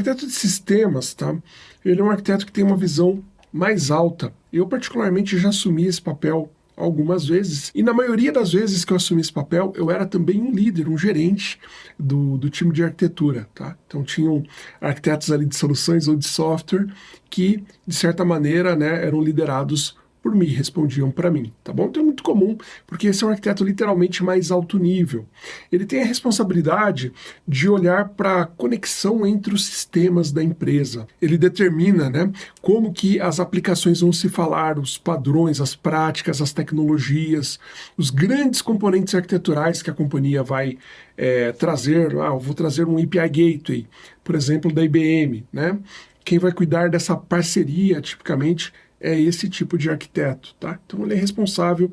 arquiteto de sistemas, tá? Ele é um arquiteto que tem uma visão mais alta. Eu, particularmente, já assumi esse papel algumas vezes, e na maioria das vezes que eu assumi esse papel, eu era também um líder, um gerente do, do time de arquitetura, tá? Então tinham arquitetos ali de soluções ou de software que, de certa maneira, né, eram liderados por mim, respondiam para mim, tá bom? Então é muito comum, porque esse é um arquiteto literalmente mais alto nível. Ele tem a responsabilidade de olhar para a conexão entre os sistemas da empresa. Ele determina né, como que as aplicações vão se falar, os padrões, as práticas, as tecnologias, os grandes componentes arquiteturais que a companhia vai é, trazer. Ah, vou trazer um API Gateway, por exemplo, da IBM, né? Quem vai cuidar dessa parceria, tipicamente, é esse tipo de arquiteto, tá? Então ele é responsável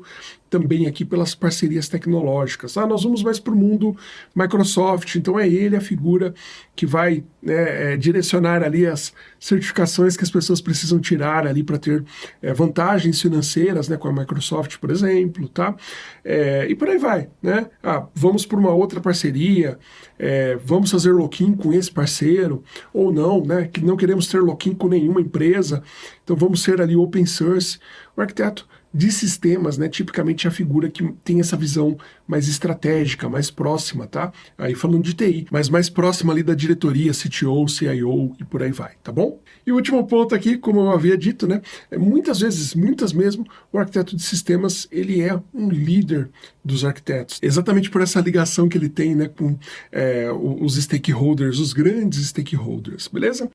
também aqui pelas parcerias tecnológicas. Ah, nós vamos mais para o mundo Microsoft, então é ele a figura que vai né, é, direcionar ali as certificações que as pessoas precisam tirar ali para ter é, vantagens financeiras né, com a Microsoft, por exemplo, tá? É, e por aí vai, né? Ah, vamos por uma outra parceria, é, vamos fazer lock-in com esse parceiro, ou não, né? Que não queremos ter lock-in com nenhuma empresa, então vamos ser ali open source. O arquiteto de sistemas, né, tipicamente a figura que tem essa visão mais estratégica, mais próxima, tá? Aí falando de TI, mas mais próxima ali da diretoria, CTO, CIO e por aí vai, tá bom? E o último ponto aqui, como eu havia dito, né, é muitas vezes, muitas mesmo, o arquiteto de sistemas, ele é um líder dos arquitetos, exatamente por essa ligação que ele tem, né, com é, os stakeholders, os grandes stakeholders, beleza?